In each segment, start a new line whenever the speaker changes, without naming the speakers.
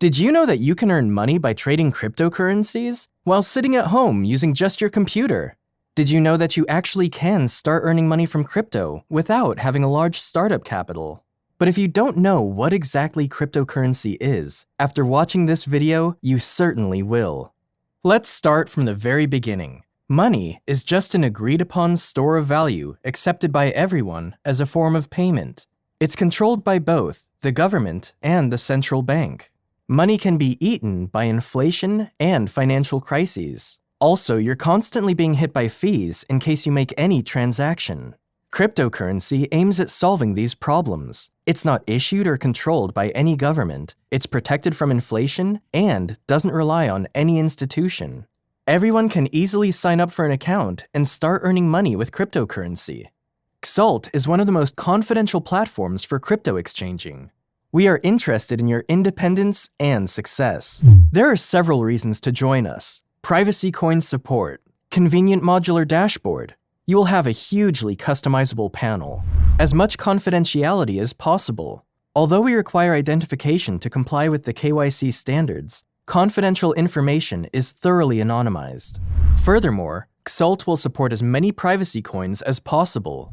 Did you know that you can earn money by trading cryptocurrencies while sitting at home using just your computer? Did you know that you actually can start earning money from crypto without having a large startup capital? But if you don't know what exactly cryptocurrency is, after watching this video, you certainly will. Let's start from the very beginning. Money is just an agreed upon store of value accepted by everyone as a form of payment. It's controlled by both the government and the central bank. Money can be eaten by inflation and financial crises. Also, you're constantly being hit by fees in case you make any transaction. Cryptocurrency aims at solving these problems. It's not issued or controlled by any government, it's protected from inflation, and doesn't rely on any institution. Everyone can easily sign up for an account and start earning money with cryptocurrency. Xalt is one of the most confidential platforms for crypto exchanging. We are interested in your independence and success. There are several reasons to join us. Privacy coin support, convenient modular dashboard. You will have a hugely customizable panel. As much confidentiality as possible. Although we require identification to comply with the KYC standards, confidential information is thoroughly anonymized. Furthermore, Xalt will support as many privacy coins as possible,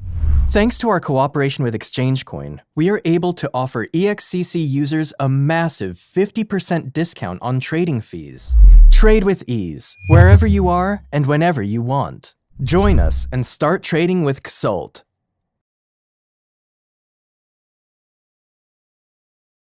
Thanks to our cooperation with ExchangeCoin, we are able to offer EXCC users a massive 50% discount on trading fees. Trade with ease, wherever you are and whenever you want. Join us and start trading with Xalt.